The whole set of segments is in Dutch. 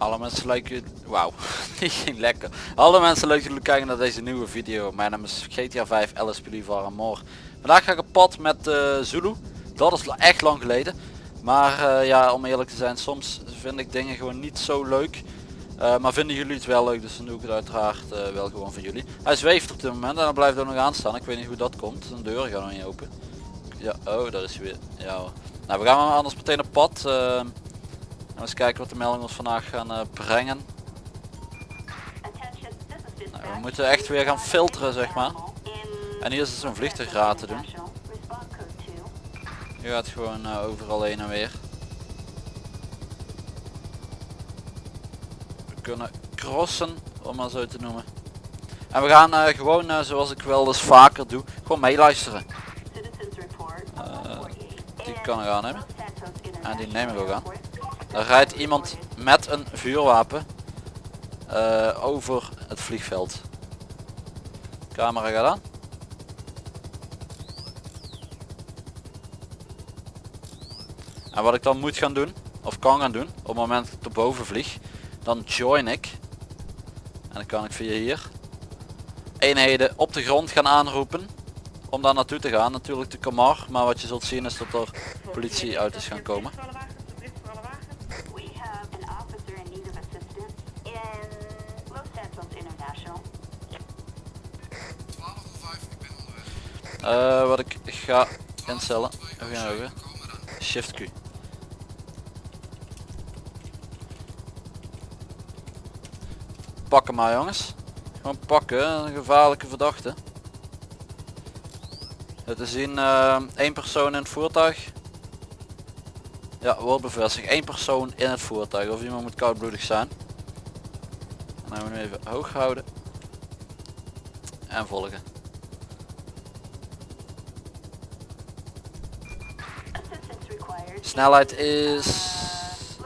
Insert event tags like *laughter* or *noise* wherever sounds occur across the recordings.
Alle mensen lijken... Wauw, *laughs* die ging lekker. Alle mensen leuk jullie kijken naar deze nieuwe video. Mijn naam is GTA 5 LSPD van More. Vandaag ga ik op pad met uh, Zulu. Dat is echt lang geleden. Maar uh, ja, om eerlijk te zijn, soms vind ik dingen gewoon niet zo leuk. Uh, maar vinden jullie het wel leuk, dus dan doe ik het uiteraard wel gewoon voor jullie. Hij zweeft op dit moment en dan blijft er nog aan staan. Ik weet niet hoe dat komt. De deur gaat nog niet open. Ja, oh, daar is hij weer. Ja. Nou, we gaan anders meteen op pad. Eens kijken wat de meldingen ons vandaag gaan uh, brengen. Nou, we moeten echt weer gaan filteren, zeg maar. En hier is het zo'n vliegtuigraad te doen. Je gaat gewoon uh, overal heen en weer. We kunnen crossen, om maar zo te noemen. En we gaan uh, gewoon, uh, zoals ik wel eens vaker doe, gewoon meeluisteren. die kan ik aannemen. En die nemen we ook aan. Er rijdt iemand met een vuurwapen over het vliegveld. Camera gaat aan. En wat ik dan moet gaan doen, of kan gaan doen, op het moment dat ik er boven vlieg, dan join ik. En dan kan ik via hier eenheden op de grond gaan aanroepen om daar naartoe te gaan. Natuurlijk de Kamar, maar wat je zult zien is dat er politieauto's gaan komen. Uh, wat ik ga instellen, even shift Q. Pakken maar jongens. Gewoon pakken, een gevaarlijke verdachte. Het is zien uh, één persoon in het voertuig. Ja, wordt bevestigd. één persoon in het voertuig. Of iemand moet koudbloedig zijn. En dan moeten we even hoog houden. En volgen. Snelheid is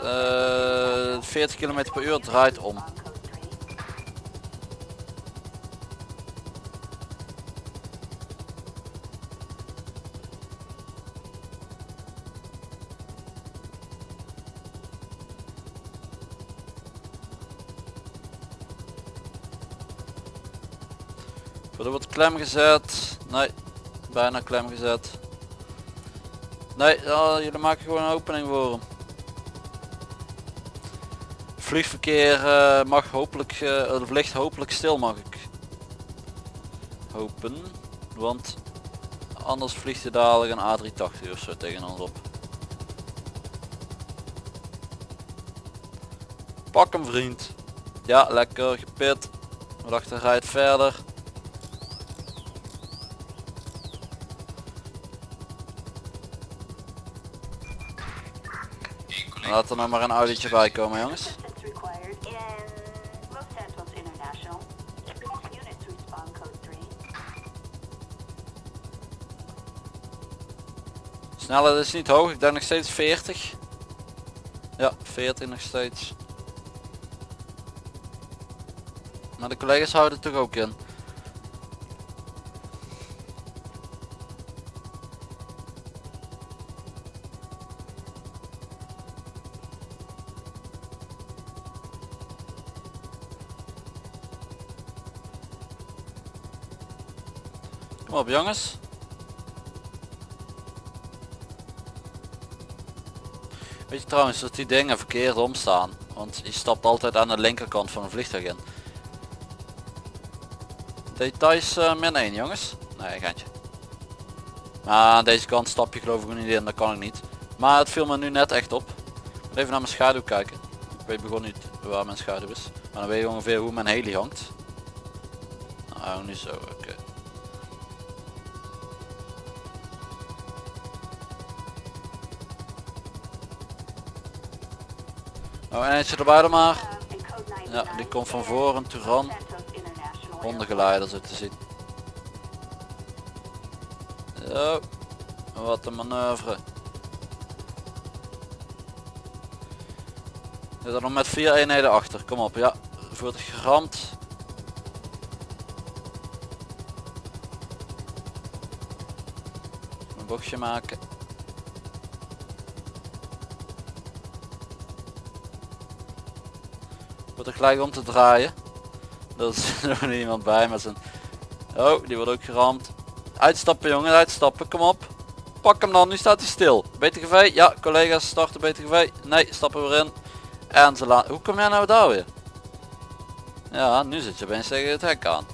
uh, 40 km per uur, draait om. Er wordt klem gezet. Nee, bijna klem gezet. Nee, jullie maken gewoon een opening voor hem. Vliegverkeer uh, mag hopelijk, uh, of ligt hopelijk stil mag ik hopen. Want anders vliegt hij dadelijk een A380 of zo tegen ons op. Pak hem vriend. Ja, lekker gepit. We dachten rijdt verder. Laat er nou maar een auditje bij komen jongens. Snelheid is niet hoog, ik denk nog steeds 40. Ja, 40 nog steeds. Maar de collega's houden toch ook in. Kom op jongens. Weet je trouwens dat die dingen verkeerd omstaan. Want je stapt altijd aan de linkerkant van een vliegtuig in. Details uh, min 1 jongens. Nee gaantje. Maar aan deze kant stap je geloof ik niet in, dat kan ik niet. Maar het viel me nu net echt op. Even naar mijn schaduw kijken. Ik weet begon niet waar mijn schaduw is. Maar dan weet je ongeveer hoe mijn heli hangt. Nou, nu zo, oké. Nou, eentje erbij dan maar. Ja, die komt van voren, Turan. Hondengeleider zo te zien. Zo. Wat een manoeuvre. Zit er nog met vier eenheden achter. Kom op, ja. Voert geramd. Een bochtje maken. Er gelijk om te draaien. *laughs* Er is nog iemand bij met zijn... Oh, die wordt ook geramd. Uitstappen jongen, uitstappen, kom op. Pak hem dan, nu staat hij stil. BTGV, ja, collega's starten BTGV. Nee, stappen weer in. En ze laten... Hoe kom jij nou daar weer? Ja, nu zit je opeens tegen het hek aan.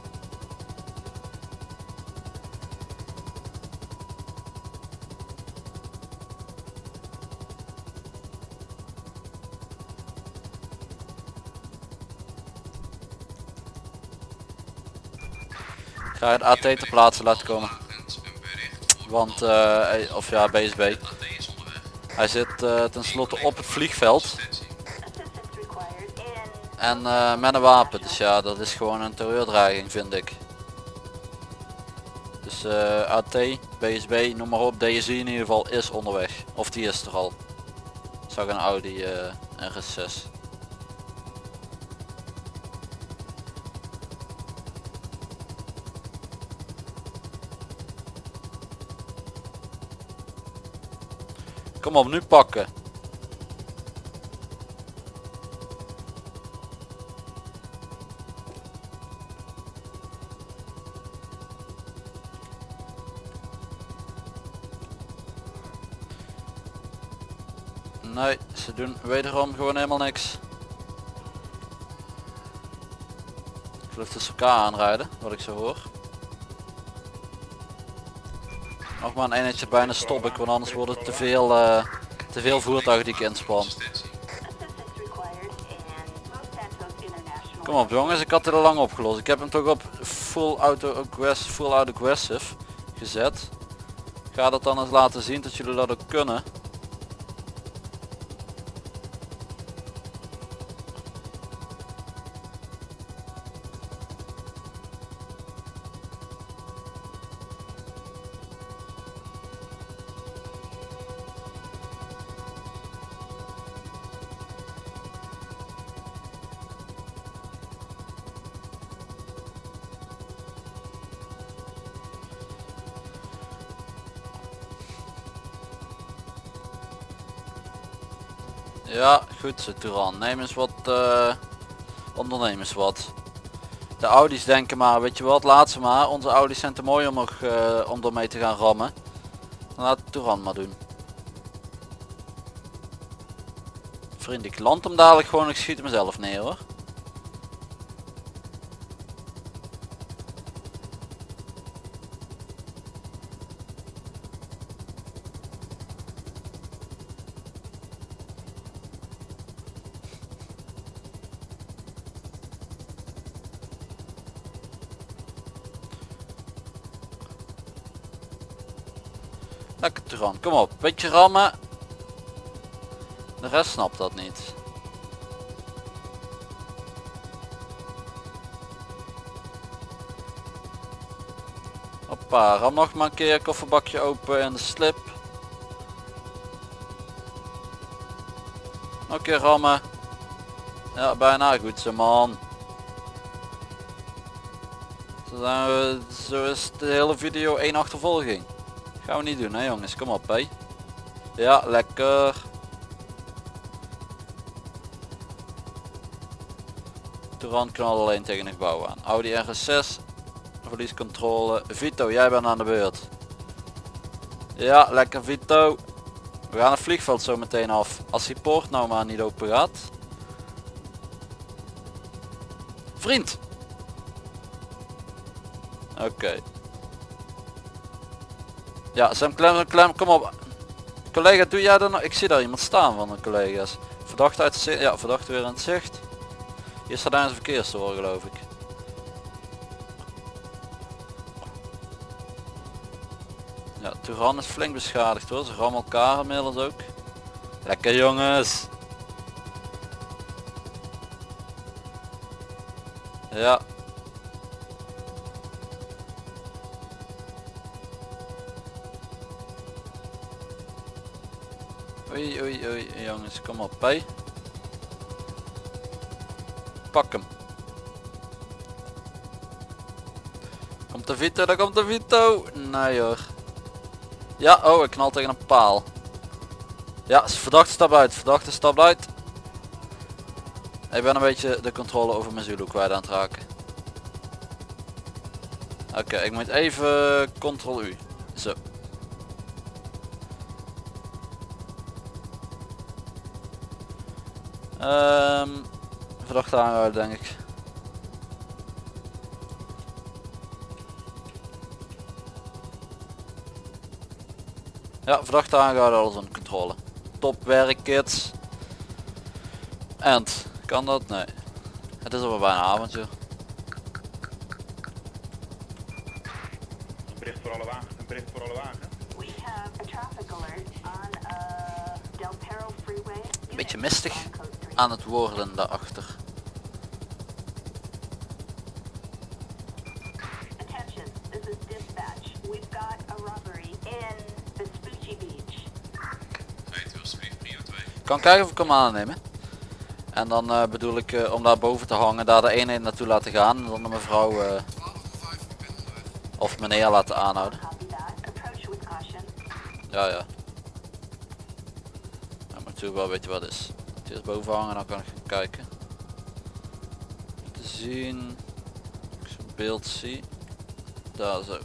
Ga het AT ter plaatse laten komen. Want, eh, of ja, BSB. Hij zit uh, tenslotte op het vliegveld. En uh, met een wapen, dus ja, dat is gewoon een terreurdreiging vind ik. Dus uh, AT, BSB, noem maar op, DSI in ieder geval is onderweg. Of die is er al. Zag een Audi uh, RS6. Kom op, nu pakken. Nee, ze doen wederom gewoon helemaal niks. Ik geloof dat ze elkaar aanrijden, wat ik zo hoor. Nog maar een eenheidje bijna stop ik, want anders wordt het te veel, uh, te veel voertuigen die ik inspan. Kom op jongens, ik had het al lang opgelost. Ik heb hem toch op full auto full auto aggressive gezet. Ik ga dat dan eens laten zien dat jullie dat ook kunnen. Ja, goed zo Turan. Neem eens wat, onderneem eens wat. De Audi's denken maar, weet je wat, laat ze maar. Onze Audi's zijn te mooi om, er, uh, om ermee te gaan rammen. Laat Turan maar doen. Vriend, ik land hem dadelijk gewoon, ik schiet mezelf neer hoor. Lekker Turan, kom op, beetje rammen. De rest snapt dat niet. Hoppa, ram nog maar een keer, kofferbakje open en de slip. Nog een keer rammen. Ja, bijna goed zo man. Zo is de hele video één achtervolging. Gaan we niet doen hè jongens, kom op hé. Ja, lekker. Touran knal alleen tegen een gebouw aan. Audi RS6, verliescontrole. Vito, jij bent aan de beurt. Ja, lekker Vito. We gaan het vliegveld zo meteen af. Als die poort nou maar niet open gaat. Vriend! Oké. Ja, Sam Klem, Klem, kom op. Collega, doe jij dan? Ik zie daar iemand staan van de collega's. Verdacht uit zicht. Ja, verdacht weer aan het zicht. Hier staat daar een verkeersstoor geloof ik. Ja, Turan is flink beschadigd hoor. Ze rammen elkaar inmiddels ook. Lekker jongens. Ja, jongens, kom op bij. Pak hem. Komt de Vito, daar komt de Vito. Nee hoor. Ja, oh ik knal tegen een paal. Ja, verdachte stap uit, verdachte stap uit. Ik ben een beetje de controle over mijn Zulu kwijt aan het raken. Oké, ik moet even ctrl U. Um, verdachte aanhouden denk ik. Ja, verdachte aangehouden, alles een controle. Top werk kids. End. Kan dat? Nee. Het is alweer bijna avond joh. Een bericht voor alle wagen. Een bericht voor alle wagen. We have a traffic alert on uh, Del Perro Freeway. Beetje mistig aan het worden daarachter. Attention, this is dispatch. We've got a robbery in Vespucci Beach. Rijdt u alsjeblieft prio 2. Kan kijken of ik hem aannemen. En dan eh, bedoel ik eh, om daar boven te hangen, daar de eenheid naartoe laten gaan. En dan de mevrouw eh, 12 voor 5, ik ben onderweg. of meneer laten aanhouden. Ja ja. Maar natuurlijk wel weet je wat het is. Is boven hangen, dan kan ik gaan kijken. Te zien. Ik zo'n beeld zie. Daar zo.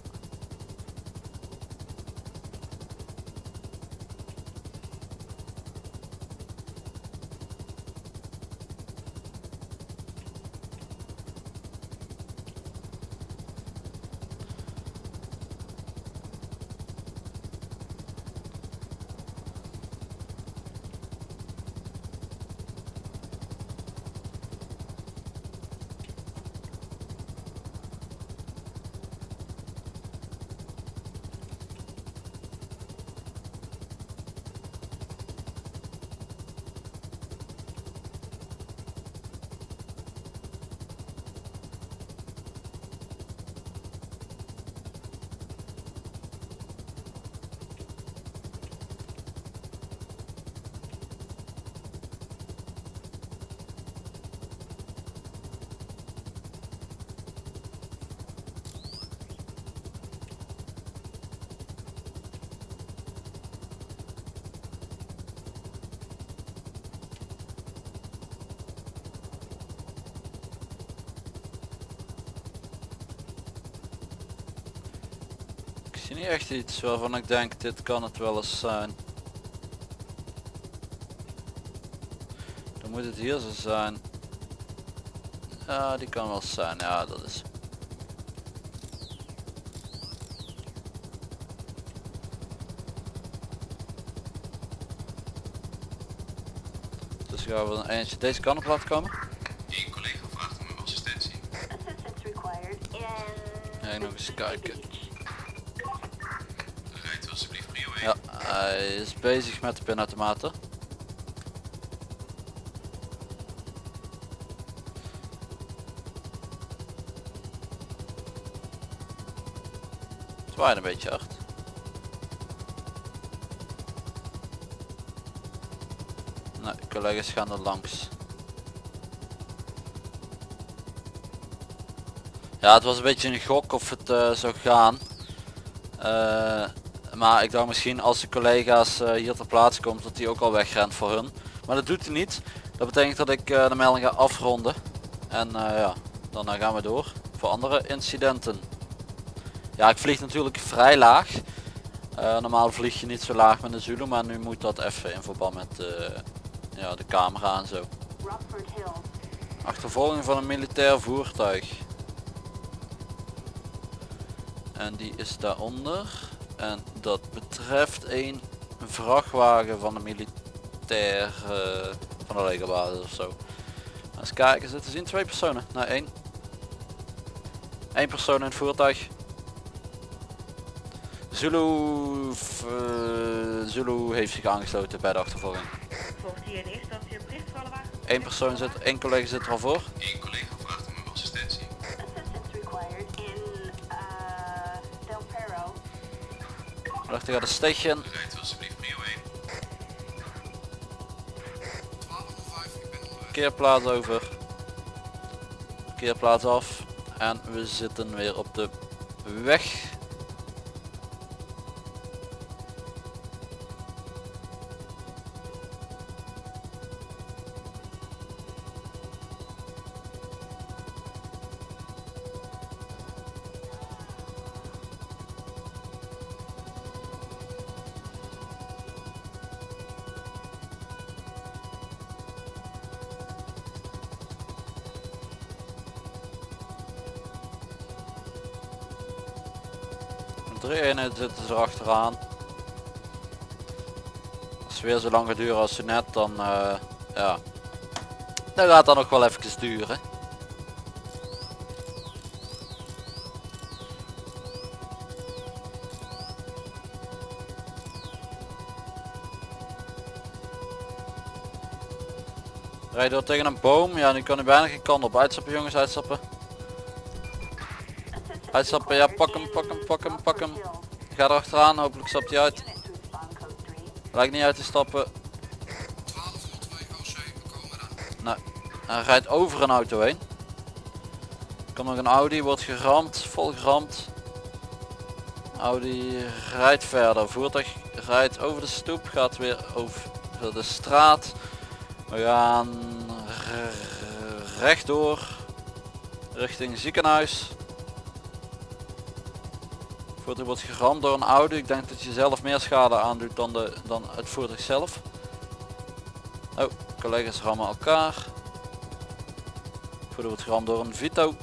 Zie niet echt iets waarvan ik denk dit kan het wel eens zijn. Dan moet het hier zo zijn. Ja, die kan wel zijn. Ja, dat is. Dus gaan we een eentje deze kant op laten komen. Eén collega vraagt om assistentie. Assistance required in Ja, nog eens kijken. Hij is bezig met de pinautomaten. Het waait een beetje hard. Nee, collega's gaan er langs. Ja, het was een beetje een gok of het eh, zou gaan. Eh, maar ik dacht misschien als de collega's eh, hier ter plaatse komt dat hij ook al wegrent voor hun. Maar dat doet hij niet. Dat betekent dat ik eh, de melding ga afronden. En eh, ja, dan gaan we door voor andere incidenten. Ja, ik vlieg natuurlijk vrij laag. Normaal vlieg je niet zo laag met een Zulu, maar nu moet dat even in verband met ja, de camera en zo. Achtervolging van een militair voertuig. En die is daaronder. En dat betreft een vrachtwagen van de militair eh, van de legerbasis of zo. Eens kijken, zitten zien twee personen. Nou één. Eén persoon in het voertuig. Zulu, eh, Zulu heeft zich aangesloten bij de achtervolging. Volgt hier in eerste instantie een bericht voor alle wagens? Eén persoon zit, één collega zit er al voor. Eén collega Dacht ik ga de station. Rijdt u alsjeblieft prio 1. 12 voor 5, ik ben onderweg. Keerplaats over. Keerplaats af. En we zitten weer op de weg. Drie eenheden zitten ze erachteraan. Als het weer zo lang gaat als ze net, dan eh, ja. Dan gaat dat nog wel even duren. Rijd door tegen een boom. Ja, nu kan hij bijna geen kant op. Uitstappen jongens, uitstappen. Uitstappen, ja, pak hem, pak hem, pak hem, pak hem. Ga er achteraan, hopelijk stapt hij uit. Unit to respond code 3. Lijkt niet uit te stappen. 1202 OC, we komen eraan. Hij rijdt over een auto heen. Komt nog een Audi, wordt geramd, vol geramd. Audi rijdt verder. Voertuig rijdt over de stoep, gaat weer over de straat. We gaan rechtdoor richting ziekenhuis. Voertuig wordt geramd door een Audi. Ik denk dat je zelf meer schade aandoet dan, de, dan het voertuig zelf. Oh, collega's rammen elkaar. Voertuig wordt geramd door een Vito.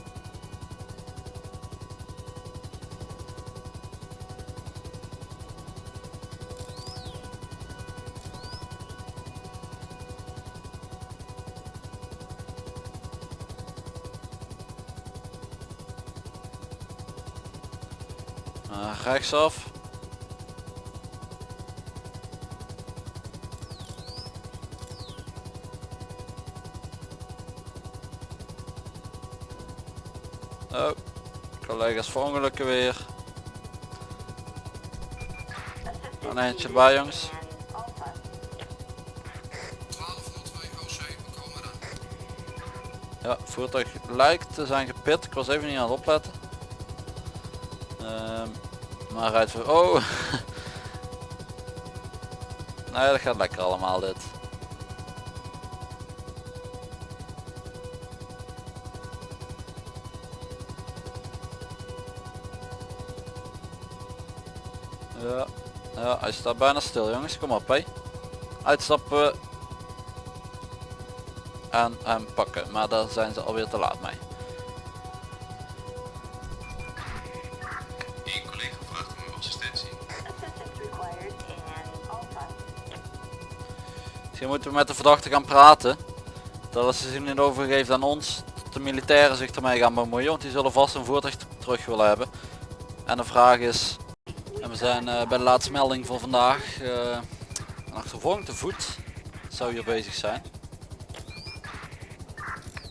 Oh, collega's verongelukken weer. Een eindje bij jongens. in Alpha. 1202 OC, we komen eraan. Ja, voertuig lijkt te zijn gepit. Ik was even niet aan het opletten. Ehm, maar rijdt voor... Oh! *laughs* nee, dat gaat lekker allemaal dit. Ja, ja, hij staat bijna stil jongens. Kom op hé. Uitstappen en hem pakken. Maar daar zijn ze alweer te laat mee. Misschien moeten we met de verdachte gaan praten. Dat als ze zich niet overgeeft aan ons, dat de militairen zich ermee gaan bemoeien. Want die zullen vast een voertuig terug willen hebben. En de vraag is, en we zijn eh, bij de laatste melding van vandaag. eh een achtervolging te voet zou hier bezig zijn.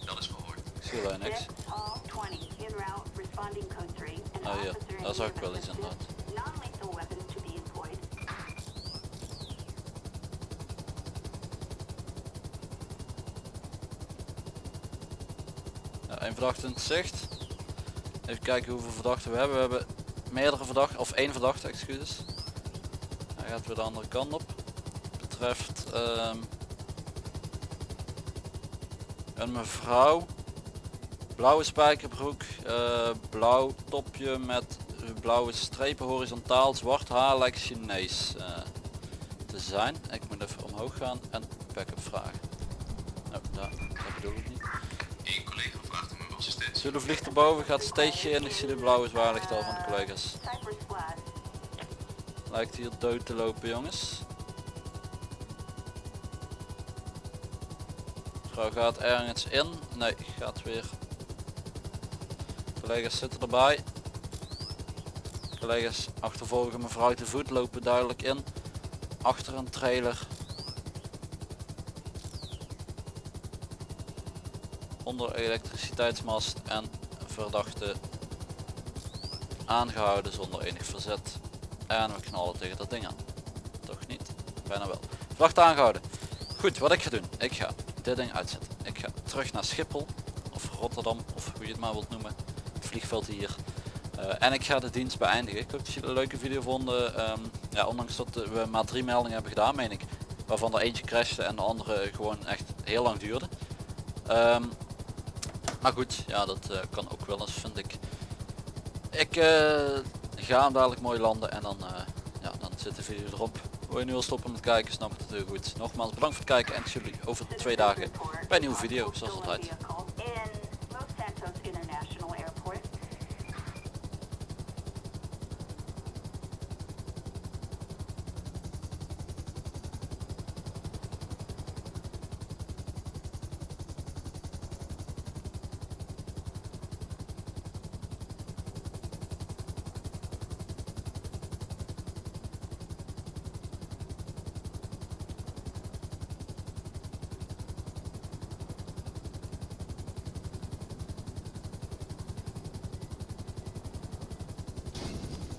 Dat is verhoord. Ik zie alleen niks. Dick Hall 20 in route responding code 3. An Oh ja, daar zag ik wel iets inderdaad. Één verdachte in het zicht. Even kijken hoeveel verdachten we hebben. We hebben meerdere verdachten, of één verdachte, excuses. Hij gaat weer de andere kant op. Betreft ehm, een mevrouw. Blauwe spijkerbroek, eh, blauw topje met blauwe strepen horizontaal, zwart haar lijkt Chinees eh, te zijn. Ik moet even omhoog gaan en backup vragen. Zulu vliegt erboven, gaat steegje in. Ik zie de blauwe zwaarlicht al van de collega's. Lijkt hier dood te lopen jongens. Vrouw gaat ergens in. Nee, gaat weer. Collega's zitten erbij. Collega's achtervolgen mevrouw te voet, lopen duidelijk in. Achter een trailer. Onder elektriciteitsmast en verdachte aangehouden zonder enig verzet. En we knallen tegen dat ding aan. Toch niet? Bijna wel. Verdachte aangehouden. Goed, wat ik ga doen. Ik ga dit ding uitzetten. Ik ga terug naar Schiphol. Of Rotterdam. Of hoe je het maar wilt noemen. Het vliegveld hier. Eh, en ik ga de dienst beëindigen. Ik hoop dat jullie een leuke video vonden. Ehm, ja, ondanks dat we maar drie meldingen hebben gedaan, meen ik. Waarvan er eentje crashte en de andere gewoon echt heel lang duurde. Ehm, maar goed, ja dat eh, kan ook wel eens vind ik. Ik eh, ga hem dadelijk mooi landen en dan, eh, ja, dan zit de video erop. Wil je nu al stoppen met kijken, snap het heel goed. Nogmaals bedankt voor het kijken en jullie over twee dagen bij een nieuwe video, zoals altijd.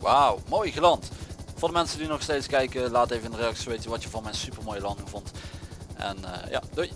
Wauw, mooi geland. Voor de mensen die nog steeds kijken, laat even in de reacties weten wat je van mijn super mooie landing vond. En eh, ja, doei.